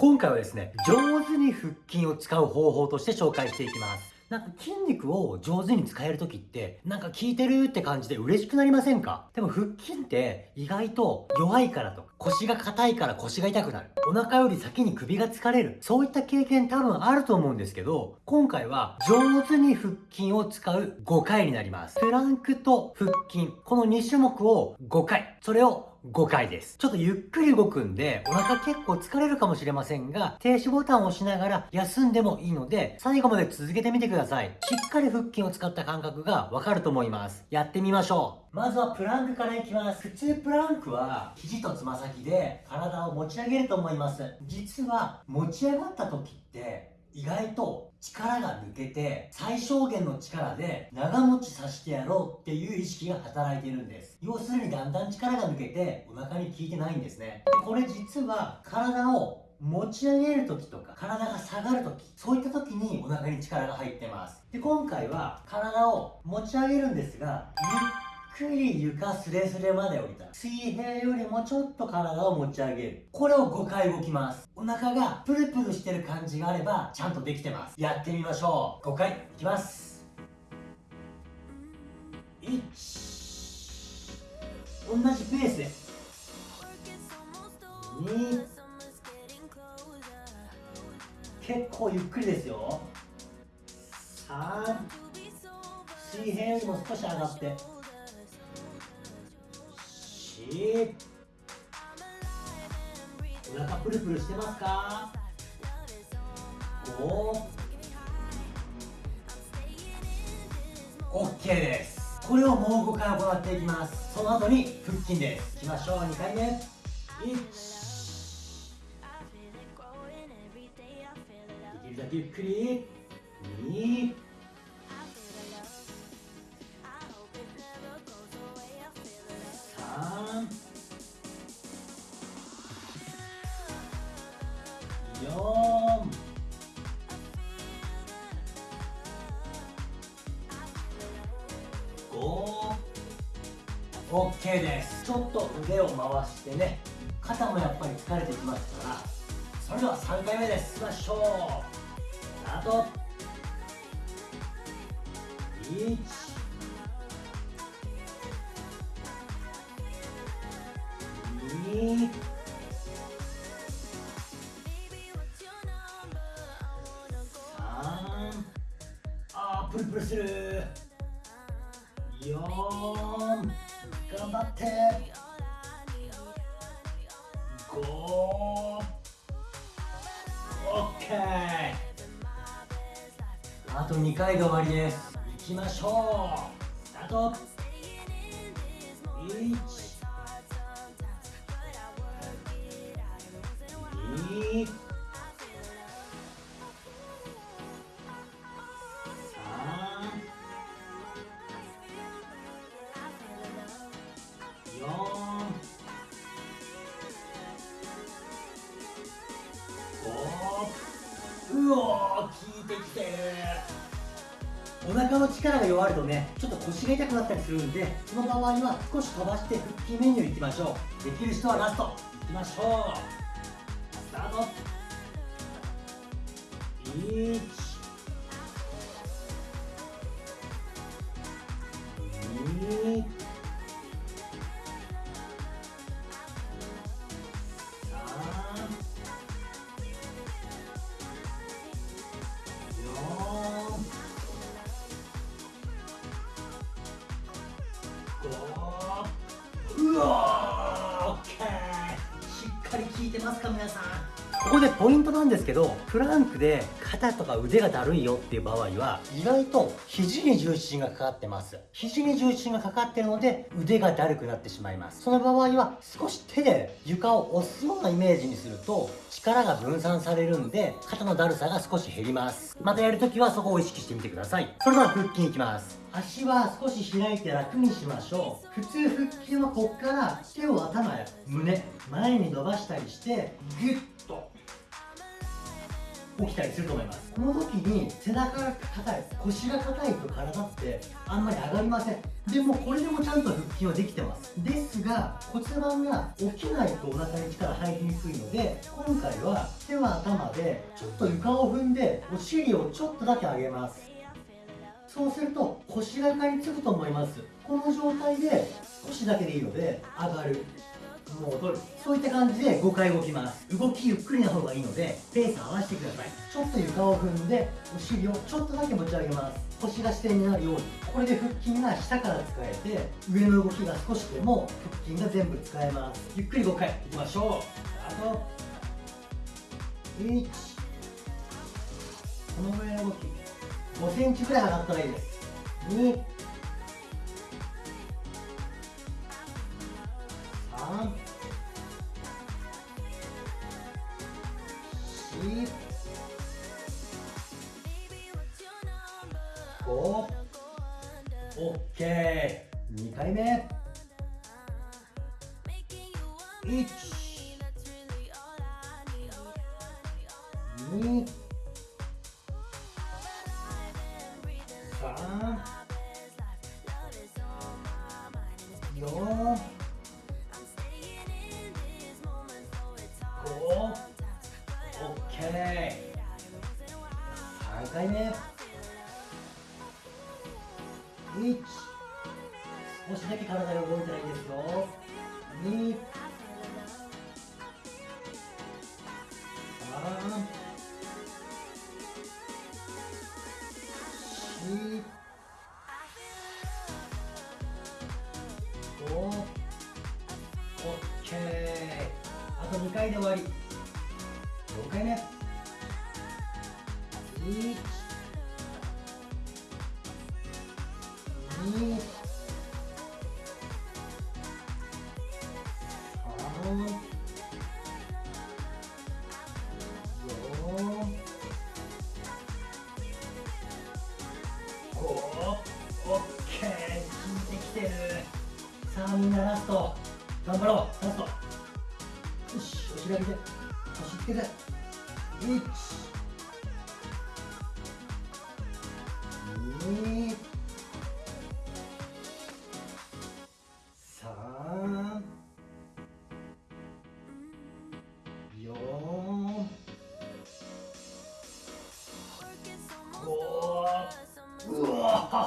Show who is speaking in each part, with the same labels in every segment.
Speaker 1: 今回はですね、上手に腹筋を使う方法として紹介していきます。なんか筋肉を上手に使える時って、なんか効いてるって感じで嬉しくなりませんか？でも腹筋って意外と弱いからとか、腰が硬いから腰が痛くなる。お腹より先に首が疲れる。そういった経験多分あると思うんですけど、今回は上手に腹筋を使う5回になります。プランクと腹筋、この2種目を5回。それを5回です。ちょっとゆっくり動くんで、お腹結構疲れるかもしれませんが、停止ボタンを押しながら休んでもいいので、最後まで続けてみてください。しっかり腹筋を使った感覚がわかると思います。やってみましょう。まずはプランクからいきます。普通プランクは、肘とつま先で体を持ち上げると思います。実は、持ち上がった時って、意外と力が抜けて最小限の力で長持ちさせてやろうっていう意識が働いているんです。要するにだんだん力が抜けてお腹に効いてないんですね。でこれ実は体を持ち上げる時とか体が下がる時そういった時にお腹に力が入ってます。で今回は体を持ち上げるんですがゆっくり床スレスレまで降りた。水平よりもちょっと体を持ち上げる。これを5回動きます。お腹がプルプルしてる感じがあればちゃんとできてます。やってみましょう。5回いきます。1同じペースで。2結構ゆっくりですよ。3水平よりも少し上がって。お腹プルプルしてますか？5 OK です。これをもう5回行っていきます。その後に腹筋です。いきましょう。2回目。1できるだけゆっくり。2 OK です。ちょっと腕を回してね肩もやっぱり疲れてきますからそれでは3回目です。いきましょう。スタート。1 2 3あプルプルする。4頑張って。5 OK あと2回で終わりです。いきましょう。スタート。1うお効いてきて。るお腹の力が弱るとねちょっと腰が痛くなったりするんでその場合は少し飛ばして腹筋メニューいきましょう。できる人はラスト。いきましょう。スタート。1ますか皆さん。ここでポイントなんですけどプランクで肩とか腕がだるいよっていう場合は意外と肘に重心がかかってます。肘に重心がかかってるので腕がだるくなってしまいます。その場合は少し手で床を押すようなイメージにすると力が分散されるんで肩のだるさが少し減ります。またやるときはそこを意識してみてください。それでは腹筋いきます。足は少し開いて楽にしましょう。普通腹筋はこっから手を頭や胸前に伸ばしたりしてギュッと起きたりすると思います。この時に背中が硬い腰が硬いと体ってあんまり上がりません。でもこれでもちゃんと腹筋はできてます。ですが骨盤が起きないとお腹に力入りにくいので今回は手は頭でちょっと床を踏んでお尻をちょっとだけ上げます。そうすると腰が床につくと思います。この状態で少しだけでいいので上がる。戻る。そういった感じで5回動きます。動きゆっくりな方がいいのでペース合わせてください。ちょっと床を踏んでお尻をちょっとだけ持ち上げます。腰が支点になるようにこれで腹筋が下から使えて上の動きが少しでも腹筋が全部使えます。ゆっくり5回いきましょう。あと1このぐらいの動き。5センチぐらい上がったらいいです。2 5オッケー2回目。1 2 3 4 1少しだけ体が動いたらいいですよ。2 3 4 5オッケー。あと2回で終わり。さあみんなラスト。頑張ろうラスト。よしお尻上げて腰つけて。1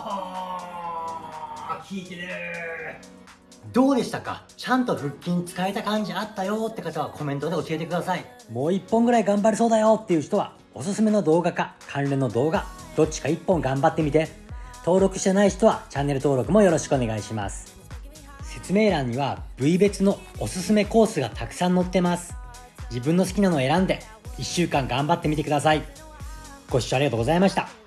Speaker 1: わ効いてるどうでしたか？ちゃんと腹筋使えた感じあったよって方はコメントで教えてください。もう一本ぐらい頑張れそうだよっていう人はおすすめの動画か関連の動画。どっちか一本頑張ってみて。登録してない人はチャンネル登録もよろしくお願いします。説明欄には部位別のおすすめコースがたくさん載ってます。自分の好きなのを選んで1週間頑張ってみてください。ご視聴ありがとうございました。